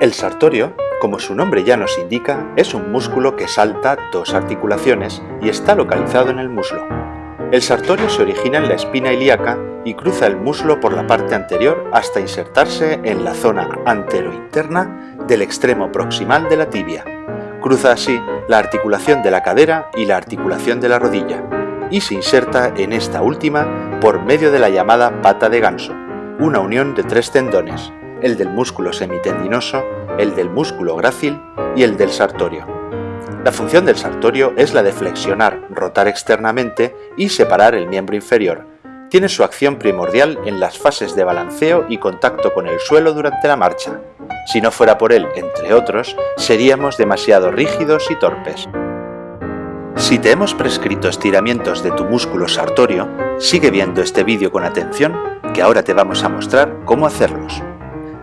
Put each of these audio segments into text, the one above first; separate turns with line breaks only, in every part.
El sartorio, como su nombre ya nos indica, es un músculo que salta dos articulaciones y está localizado en el muslo. El sartorio se origina en la espina ilíaca y cruza el muslo por la parte anterior hasta insertarse en la zona anterointerna del extremo proximal de la tibia. Cruza así la articulación de la cadera y la articulación de la rodilla y se inserta en esta última por medio de la llamada pata de ganso, una unión de tres tendones, el del músculo semitendinoso, el del músculo grácil y el del sartorio. La función del sartorio es la de flexionar, rotar externamente y separar el miembro inferior. Tiene su acción primordial en las fases de balanceo y contacto con el suelo durante la marcha. Si no fuera por él, entre otros, seríamos demasiado rígidos y torpes. Si te hemos prescrito estiramientos de tu músculo sartorio, sigue viendo este vídeo con atención, que ahora te vamos a mostrar cómo hacerlos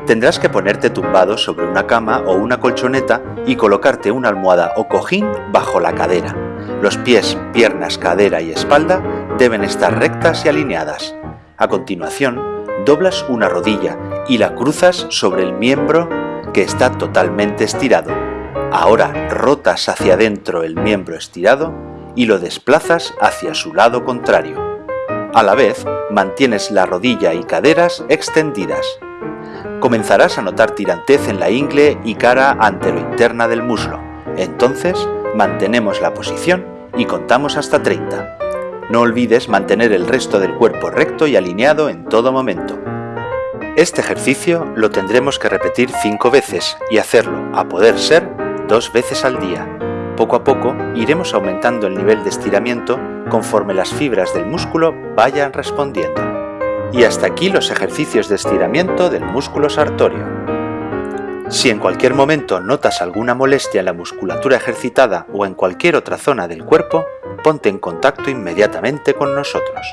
tendrás que ponerte tumbado sobre una cama o una colchoneta y colocarte una almohada o cojín bajo la cadera. Los pies, piernas, cadera y espalda deben estar rectas y alineadas. A continuación, doblas una rodilla y la cruzas sobre el miembro que está totalmente estirado. Ahora rotas hacia adentro el miembro estirado y lo desplazas hacia su lado contrario. A la vez, mantienes la rodilla y caderas extendidas comenzarás a notar tirantez en la ingle y cara anterointerna del muslo. Entonces, mantenemos la posición y contamos hasta 30. No olvides mantener el resto del cuerpo recto y alineado en todo momento. Este ejercicio lo tendremos que repetir 5 veces y hacerlo, a poder ser, dos veces al día. Poco a poco iremos aumentando el nivel de estiramiento conforme las fibras del músculo vayan respondiendo. Y hasta aquí los ejercicios de estiramiento del músculo sartorio. Si en cualquier momento notas alguna molestia en la musculatura ejercitada o en cualquier otra zona del cuerpo, ponte en contacto inmediatamente con nosotros.